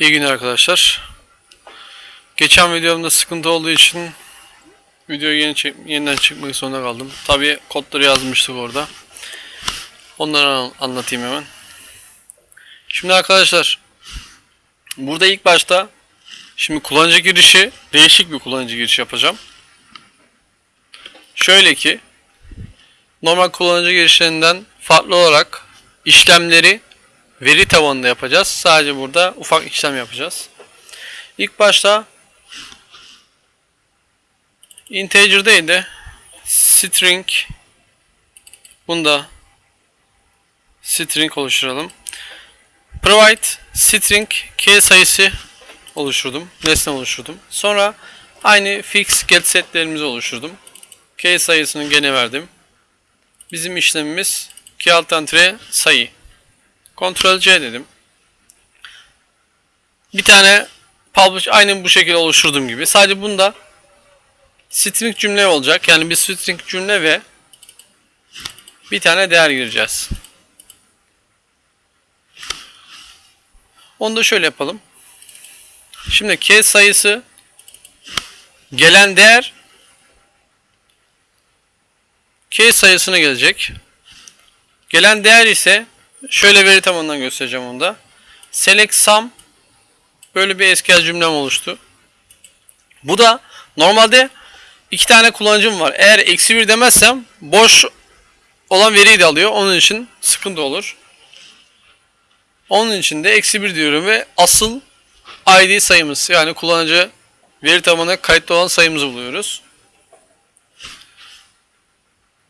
İyi günler arkadaşlar. Geçen videomda sıkıntı olduğu için videoyu yeni çek- yeniden çekmek zorunda kaldım. Tabii kodları yazmıştık orada. Onları an- anlatayım hemen. Şimdi arkadaşlar burada ilk başta şimdi kullanıcı girişi değişik bir kullanıcı girişi yapacağım. Şöyle ki normal kullanıcı girişlerinden farklı olarak işlemleri veri tabanında yapacağız. Sadece burada ufak işlem yapacağız. İlk başta integer değil de string bunda string oluşturalım. Provide string key sayısı oluşturdum. Nesne oluşturdum. Sonra aynı fix get setlerimizi oluşturdum. Key sayısını gene verdim. Bizim işlemimiz key alt entre sayı. Ctrl C dedim. Bir tane publish aynı bu şekilde oluşturduğum gibi. Sadece bunda string cümle olacak. Yani bir string cümle ve bir tane değer gireceğiz. Onu da şöyle yapalım. Şimdi case sayısı gelen değer case sayısına gelecek. Gelen değer ise Şöyle veri tabanından göstereceğim onu da. Select sum böyle bir SQL cümlem oluştu. Bu da normalde iki tane kullanıcım var. Eğer eksi bir demezsem boş olan veriyi de alıyor. Onun için sıkıntı olur. Onun için de eksi bir diyorum ve asıl ID sayımız yani kullanıcı veri tabanına kayıtlı olan sayımızı buluyoruz.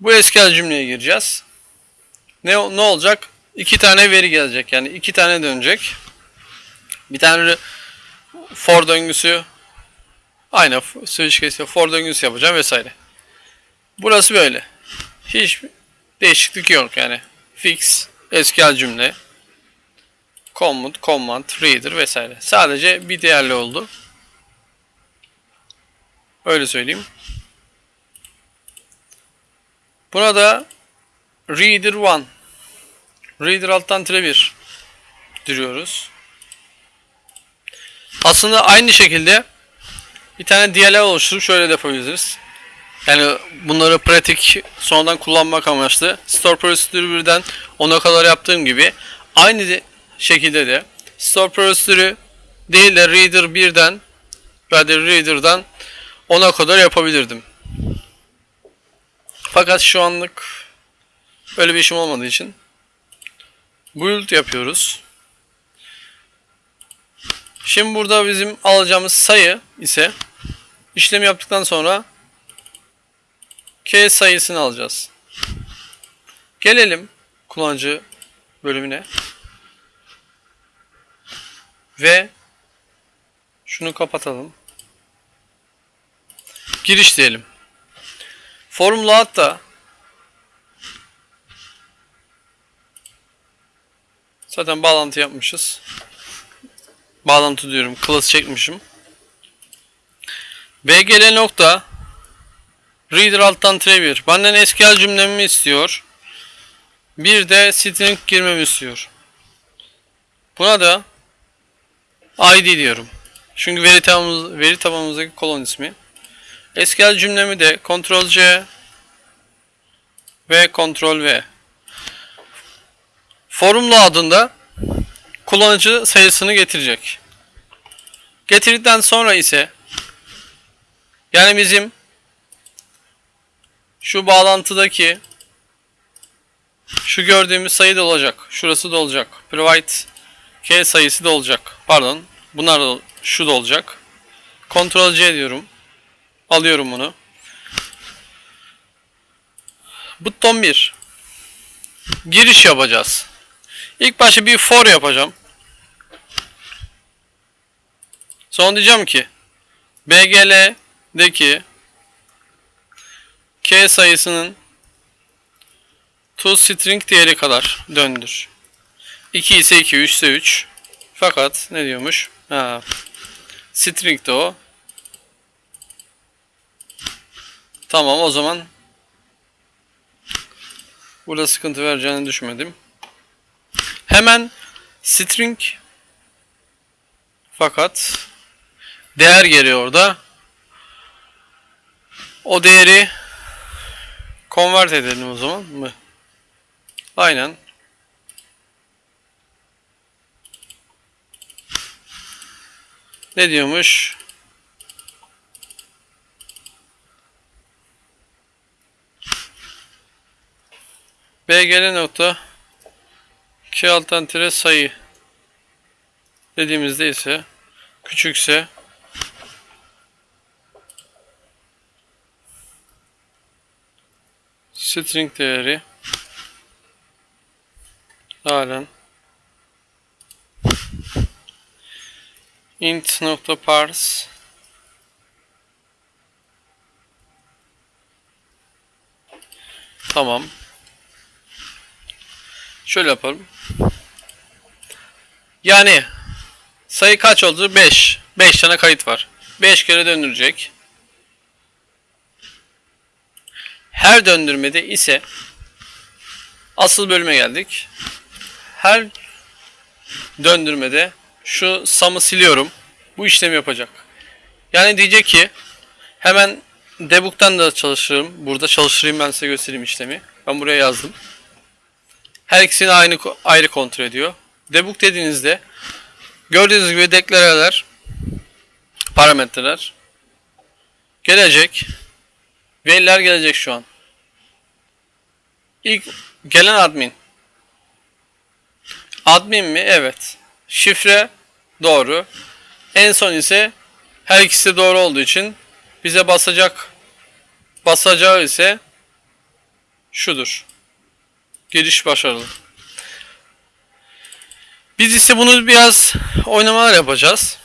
Bu SQL cümleye gireceğiz. Ne, ne olacak? İki tane veri gelecek. Yani iki tane dönecek. Bir tane for döngüsü aynı switch case for döngüsü yapacağım vesaire. Burası böyle. Hiç değişiklik yok yani. Fix, SQL cümle, command, command, reader vesaire. Sadece bir değerli oldu. Öyle söyleyeyim. Buna da reader 1 Reader alttan tire 1 diriyoruz. Aslında aynı şekilde bir tane DLL oluşturup şöyle de yapabiliriz. Yani bunları pratik sonradan kullanmak amaçlı. Store prosedürü birden 10'a kadar yaptığım gibi aynı de, şekilde de store prosedürü değil de reader 1'den veya reader'dan 10'a kadar yapabilirdim. Fakat şu anlık öyle bir işim olmadığı için build yapıyoruz. Şimdi burada bizim alacağımız sayı ise işlem yaptıktan sonra k sayısını alacağız. Gelelim kullanıcı bölümüne. Ve şunu kapatalım. Giriş diyelim. Formula hatta Zaten bağlantı yapmışız. Bağlantı diyorum. Class çekmişim. bgl nokta reader alttan 1. Benden SQL cümlemi istiyor. Bir de string girmemi istiyor. Buna da id diyorum. Çünkü veri tabanımız, veri tabanımızdaki kolon ismi. SQL cümlemi de Ctrl C ve Ctrl V Formula adında kullanıcı sayısını getirecek. Getirdikten sonra ise yani bizim şu bağlantıdaki şu gördüğümüz sayı da olacak. Şurası da olacak. Provide k sayısı da olacak. Pardon. Bunlar da şu da olacak. Ctrl C diyorum. Alıyorum bunu. Buton 1. Giriş yapacağız. İlk başta bir for yapacağım. Sonra diyeceğim ki BGL'deki K sayısının to string değeri kadar döndür. 2 ise 2, 3 ise 3. Fakat ne diyormuş? Ha, string de o. Tamam o zaman burada sıkıntı vereceğini düşünmedim. Hemen string Fakat değer geliyor orada. O değeri convert edelim o zaman mı? Aynen. Ne diyormuş? BGL nokta 2 alternatif sayı dediğimizde ise küçükse string değeri halen int nokta parse tamam şöyle yapalım yani sayı kaç oldu 5 5 tane kayıt var 5 kere döndürecek her döndürmede ise asıl bölüme geldik her döndürmede şu sum'ı siliyorum. Bu işlemi yapacak. Yani diyecek ki hemen debug'dan da çalışırım. Burada çalıştırayım ben size göstereyim işlemi. Ben buraya yazdım. Her ikisini aynı ayrı kontrol ediyor. Debug dediğinizde gördüğünüz gibi deklareler parametreler gelecek. Veriler gelecek şu an. İlk gelen admin. Admin mi? Evet. Şifre doğru. En son ise her ikisi doğru olduğu için bize basacak basacağı ise şudur. Giriş başarılı. Biz ise bunu biraz oynamalar yapacağız.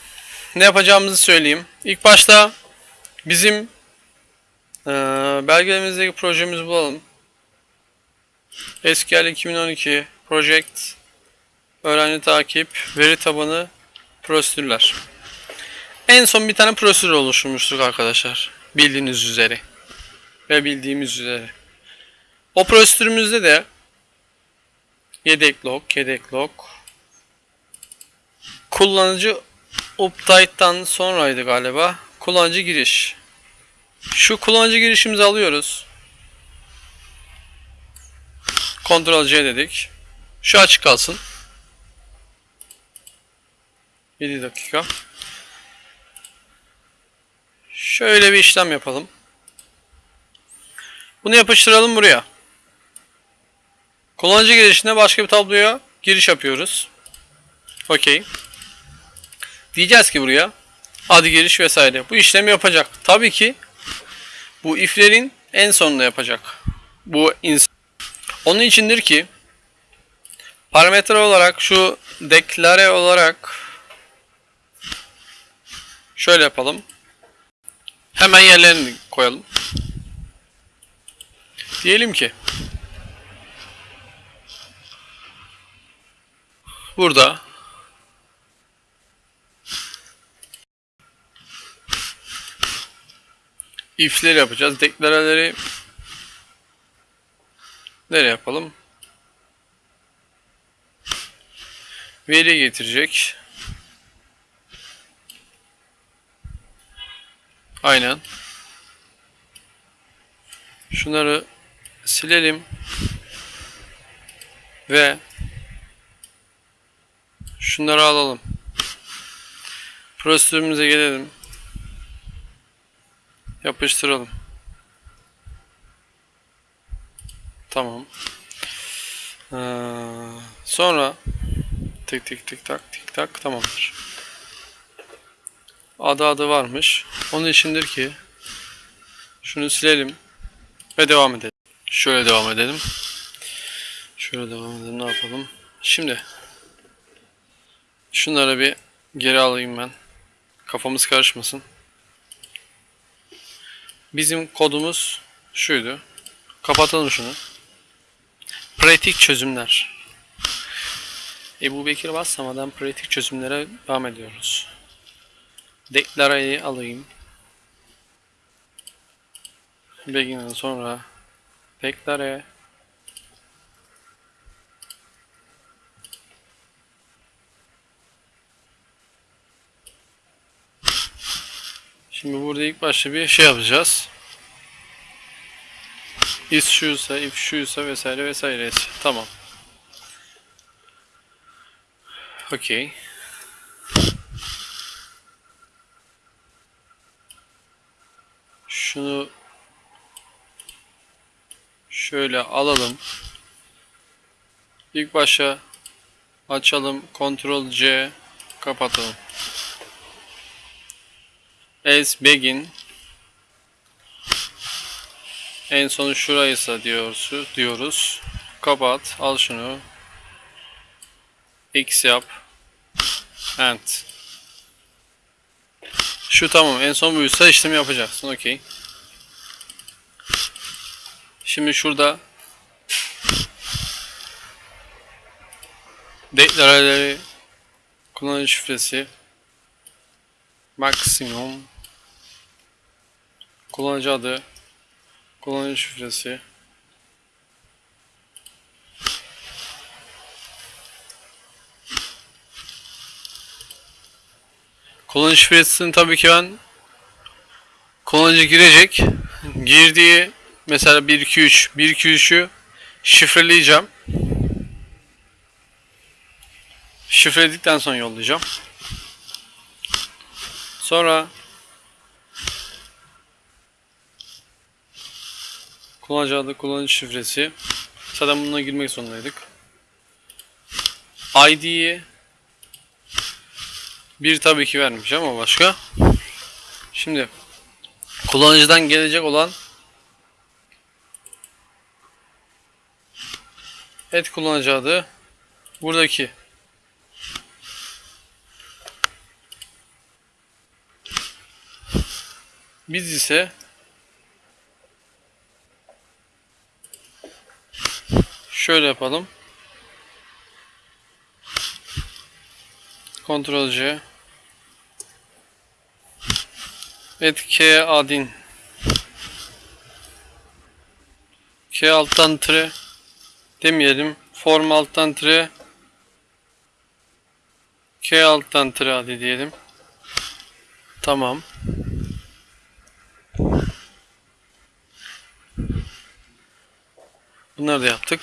Ne yapacağımızı söyleyeyim. İlk başta bizim e, belgelerimizdeki projemizi bulalım. SQL 2012 Project Öğrenci takip, veri tabanı, prosedürler. En son bir tane prosedür oluşturmuştuk arkadaşlar. Bildiğiniz üzere. Ve bildiğimiz üzere. O prosedürümüzde de yedek log, yedek log kullanıcı update'dan sonraydı galiba. Kullanıcı giriş. Şu kullanıcı girişimizi alıyoruz. Ctrl C dedik. Şu açık kalsın. 7 dakika. Şöyle bir işlem yapalım. Bunu yapıştıralım buraya. Kullanıcı girişinde başka bir tabloya giriş yapıyoruz. Okey. Diyeceğiz ki buraya adı giriş vesaire. Bu işlemi yapacak. Tabii ki bu iflerin en sonunda yapacak. Bu onun içindir ki parametre olarak şu deklare olarak Şöyle yapalım. Hemen yerlerini koyalım. Diyelim ki burada if'leri yapacağız. Deklareleri nereye yapalım? Veri getirecek. Aynen. Şunları silelim. Ve şunları alalım. Prosedürümüze gelelim. Yapıştıralım. Tamam. Ee, sonra tık tık tık tak tık tak tamamdır adı adı varmış. Onun içindir ki şunu silelim ve devam edelim. Şöyle devam edelim. Şöyle devam edelim. Ne yapalım? Şimdi şunları bir geri alayım ben. Kafamız karışmasın. Bizim kodumuz şuydu. Kapatalım şunu. Pratik çözümler. Ebu Bekir baslamadan pratik çözümlere devam ediyoruz. Deklarayı alayım. Begin'den sonra deklare Şimdi burada ilk başta bir şey yapacağız. Is şuysa, if şuysa vesaire vesaire. Tamam. Okey. Şunu şöyle alalım. İlk başa açalım. Ctrl C kapatalım. As begin en son şuraysa diyoruz, diyoruz. Kapat. Al şunu. X yap. End. Şu tamam. En son buysa işlemi yapacaksın. Okey. Şimdi şurada deklaraları kullanıcı şifresi maksimum kullanıcı adı kullanıcı şifresi. Kullanıcı şifresini tabii ki ben kullanıcı girecek. Girdiği mesela 1 2 3 1 2 3'ü şifreleyeceğim. Şifreledikten sonra yollayacağım. Sonra Kullanıcı adı, kullanıcı şifresi. Zaten bununla girmek zorundaydık. ID'yi bir tabii ki vermiş ama başka. Şimdi kullanıcıdan gelecek olan et kullanıcı adı buradaki biz ise Şöyle yapalım. Ctrl C. Et K adin. K alttan tire demeyelim. Form alttan tire K alttan tire adi diyelim. Tamam. Bunları da yaptık.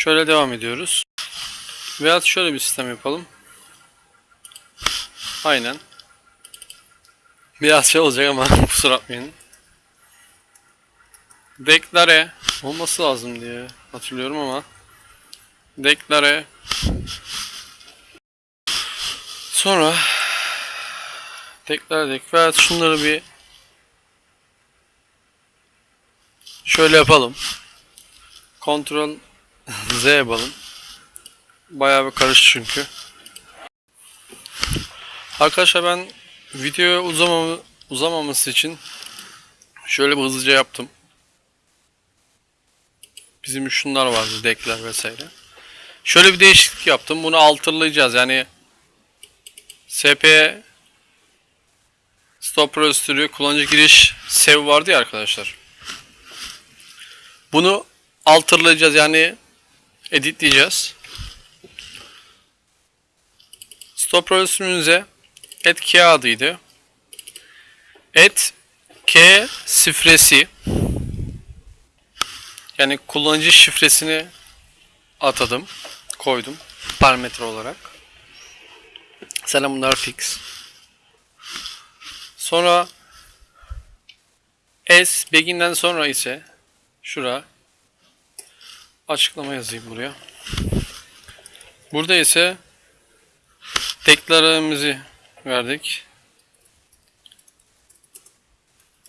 Şöyle devam ediyoruz. Veyahut şöyle bir sistem yapalım. Aynen. Biraz şey olacak ama kusura bakmayın. Deklare olması lazım diye hatırlıyorum ama Deklare Sonra Deklare dek veyahut şunları bir Şöyle yapalım. Ctrl Z yapalım. Bayağı bir karıştı çünkü. Arkadaşlar ben video uzamamı, uzamaması için şöyle bir hızlıca yaptım. Bizim şunlar vardı, dekler vesaire. Şöyle bir değişiklik yaptım. Bunu altırlayacağız. Yani SP stop prosedürü kullanıcı giriş sev vardı ya arkadaşlar. Bunu altırlayacağız yani editleyeceğiz. Stop prosedürümüze et k adıydı. Et k şifresi yani kullanıcı şifresini atadım, koydum parametre olarak. Selam bunlar fix. Sonra s begin'den sonra ise Şura. Açıklama yazayım buraya. Burada ise deklarımızı verdik.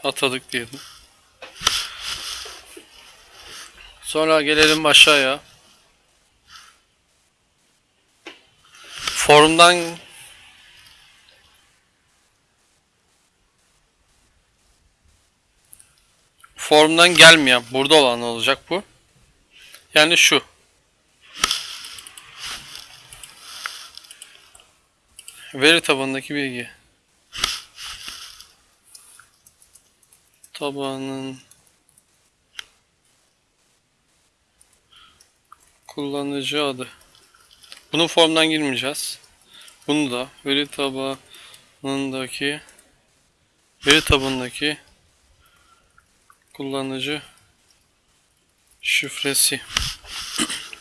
Atadık diyelim. Sonra gelelim aşağıya. Formdan formdan gelmeyen burada olan olacak bu. Yani şu. Veri tabanındaki bilgi. Tabanın kullanıcı adı. Bunun formdan girmeyeceğiz. Bunu da veri tabanı tabanındaki veri tabanındaki kullanıcı şifresi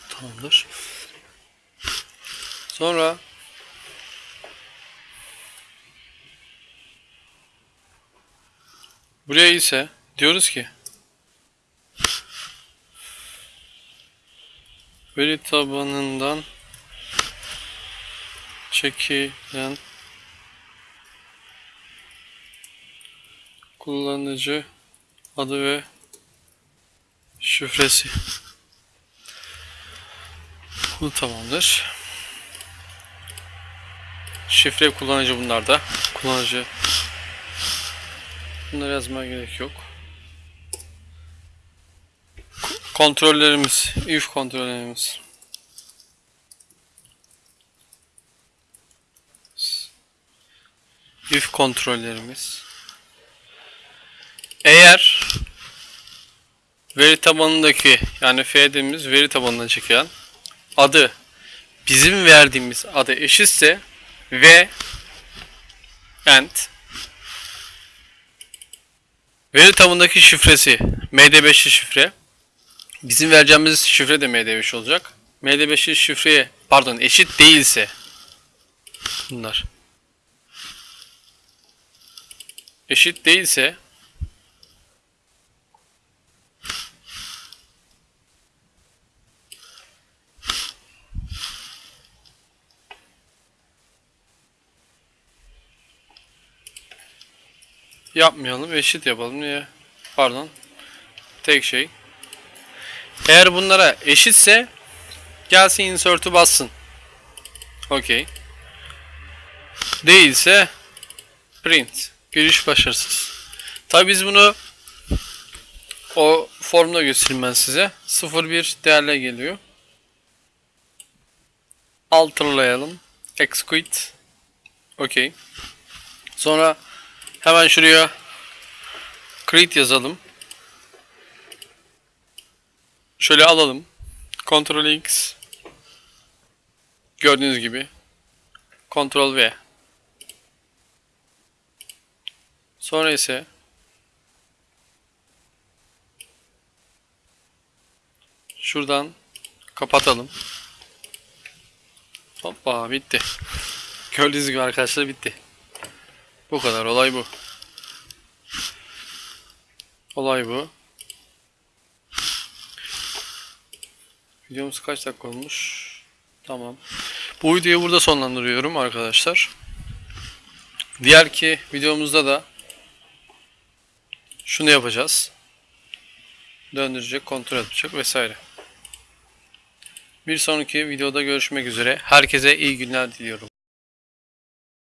tamamdır. Sonra buraya ise diyoruz ki veri tabanından çekilen kullanıcı adı ve şifresi. Bu tamamdır. Şifre kullanıcı bunlarda. Kullanıcı. Bunları yazmaya gerek yok. Kontrollerimiz, if kontrollerimiz. if kontrollerimiz. Eğer veri tabanındaki yani f dediğimiz veri tabanından çekilen adı bizim verdiğimiz adı eşitse ve and veri tabanındaki şifresi MD5'li şifre bizim vereceğimiz şifre de MD5 olacak. MD5'li şifreye pardon eşit değilse bunlar eşit değilse yapmayalım eşit yapalım. Niye? Pardon. Tek şey. Eğer bunlara eşitse gelsin insert'ü bassın. Okey. Değilse print. Giriş başarısız. Tabi biz bunu o formda göstereyim ben size. 01 değerle geliyor. Altırlayalım execute. Okey. Sonra Hemen şuraya create yazalım. Şöyle alalım. Ctrl X. Gördüğünüz gibi. Ctrl V. Sonra ise şuradan kapatalım. Hoppa bitti. Gördüğünüz gibi arkadaşlar bitti. Bu kadar olay bu. Olay bu. Videomuz kaç dakika olmuş? Tamam. Bu videoyu burada sonlandırıyorum arkadaşlar. Diğer ki videomuzda da şunu yapacağız. Döndürecek, kontrol edecek vesaire. Bir sonraki videoda görüşmek üzere. Herkese iyi günler diliyorum.